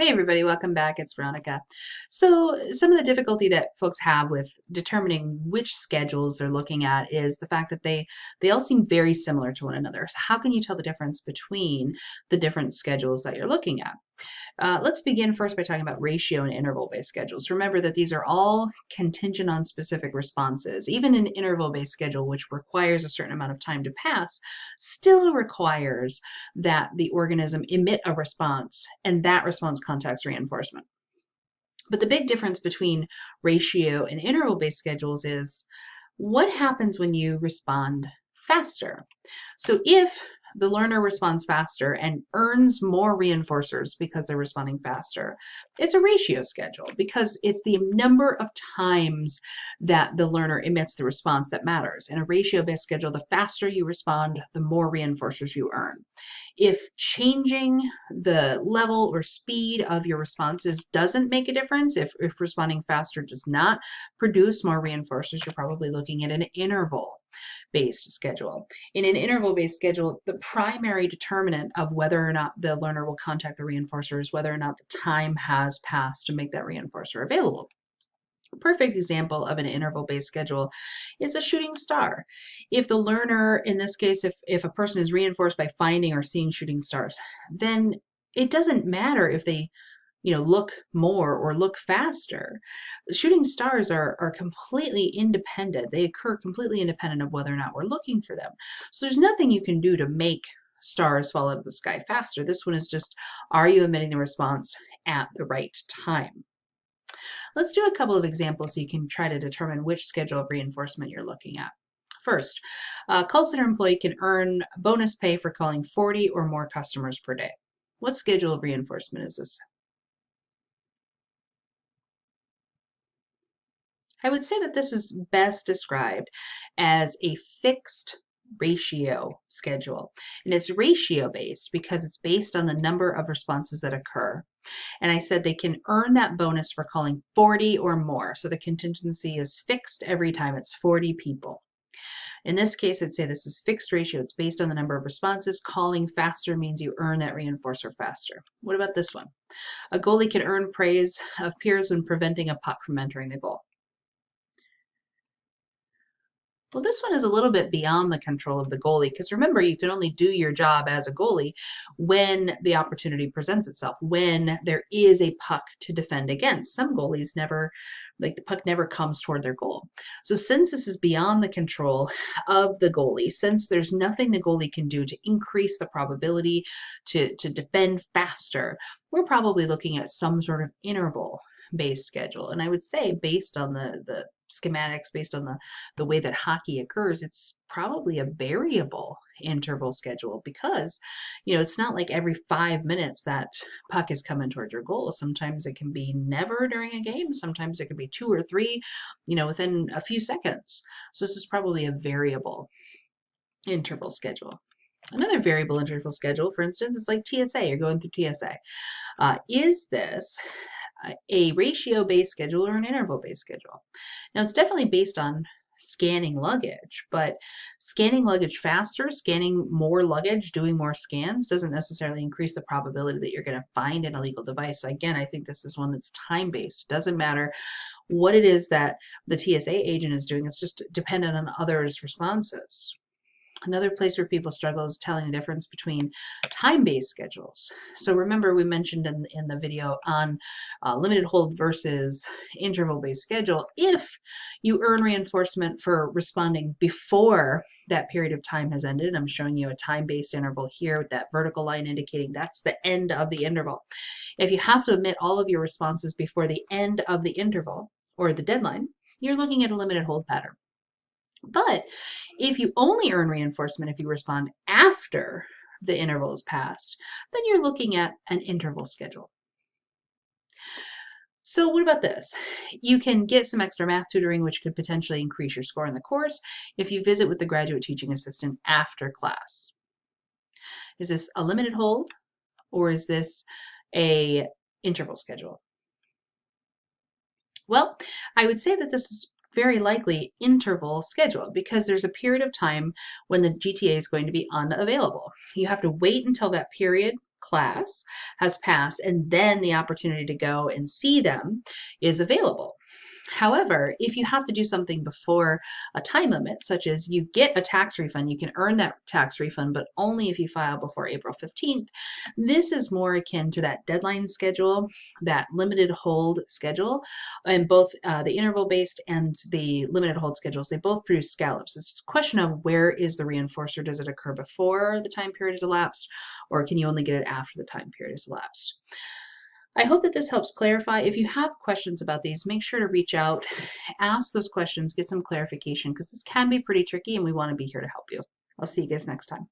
Hey everybody, welcome back. It's Veronica. So some of the difficulty that folks have with determining which schedules they're looking at is the fact that they they all seem very similar to one another. So how can you tell the difference between the different schedules that you're looking at? Uh, let's begin first by talking about ratio and interval-based schedules. Remember that these are all contingent on specific responses. Even an interval-based schedule, which requires a certain amount of time to pass, still requires that the organism emit a response, and that response contacts reinforcement. But the big difference between ratio and interval-based schedules is what happens when you respond faster. So if the learner responds faster and earns more reinforcers because they're responding faster. It's a ratio schedule because it's the number of times that the learner emits the response that matters. In a ratio-based schedule, the faster you respond, the more reinforcers you earn. If changing the level or speed of your responses doesn't make a difference, if, if responding faster does not produce more reinforcers, you're probably looking at an interval based schedule. In an interval based schedule, the primary determinant of whether or not the learner will contact the reinforcer is whether or not the time has passed to make that reinforcer available. A perfect example of an interval-based schedule is a shooting star. If the learner, in this case, if, if a person is reinforced by finding or seeing shooting stars, then it doesn't matter if they you know, look more or look faster. Shooting stars are, are completely independent. They occur completely independent of whether or not we're looking for them. So there's nothing you can do to make stars fall out of the sky faster. This one is just, are you emitting the response at the right time? Let's do a couple of examples so you can try to determine which schedule of reinforcement you're looking at. First, a call center employee can earn bonus pay for calling 40 or more customers per day. What schedule of reinforcement is this? I would say that this is best described as a fixed ratio schedule. And it's ratio based because it's based on the number of responses that occur. And I said they can earn that bonus for calling 40 or more. So the contingency is fixed every time it's 40 people. In this case, I'd say this is fixed ratio. It's based on the number of responses. Calling faster means you earn that reinforcer faster. What about this one? A goalie can earn praise of peers when preventing a puck from entering the goal. Well, this one is a little bit beyond the control of the goalie because remember, you can only do your job as a goalie when the opportunity presents itself, when there is a puck to defend against. Some goalies never, like the puck never comes toward their goal. So, since this is beyond the control of the goalie, since there's nothing the goalie can do to increase the probability to, to defend faster, we're probably looking at some sort of interval based schedule. And I would say based on the, the schematics, based on the, the way that hockey occurs, it's probably a variable interval schedule because, you know, it's not like every five minutes that puck is coming towards your goal. Sometimes it can be never during a game. Sometimes it could be two or three, you know, within a few seconds. So this is probably a variable interval schedule. Another variable interval schedule, for instance, is like TSA, you're going through TSA. Uh, is this a ratio-based schedule or an interval-based schedule. Now it's definitely based on scanning luggage, but scanning luggage faster, scanning more luggage, doing more scans doesn't necessarily increase the probability that you're going to find an illegal device. So again, I think this is one that's time-based. It doesn't matter what it is that the TSA agent is doing. It's just dependent on others' responses. Another place where people struggle is telling the difference between time-based schedules. So remember we mentioned in, in the video on uh, limited hold versus interval-based schedule, if you earn reinforcement for responding before that period of time has ended, I'm showing you a time-based interval here with that vertical line indicating that's the end of the interval. If you have to emit all of your responses before the end of the interval or the deadline, you're looking at a limited hold pattern. But if you only earn reinforcement if you respond after the interval is passed, then you're looking at an interval schedule. So what about this? You can get some extra math tutoring, which could potentially increase your score in the course if you visit with the graduate teaching assistant after class. Is this a limited hold or is this a interval schedule? Well, I would say that this is very likely interval schedule because there's a period of time when the GTA is going to be unavailable. You have to wait until that period class has passed and then the opportunity to go and see them is available. However, if you have to do something before a time limit, such as you get a tax refund, you can earn that tax refund, but only if you file before April 15th. This is more akin to that deadline schedule, that limited hold schedule, and both uh, the interval based and the limited hold schedules, they both produce scallops. It's a question of where is the reinforcer? Does it occur before the time period is elapsed, or can you only get it after the time period is elapsed? I hope that this helps clarify. If you have questions about these, make sure to reach out, ask those questions, get some clarification because this can be pretty tricky and we want to be here to help you. I'll see you guys next time.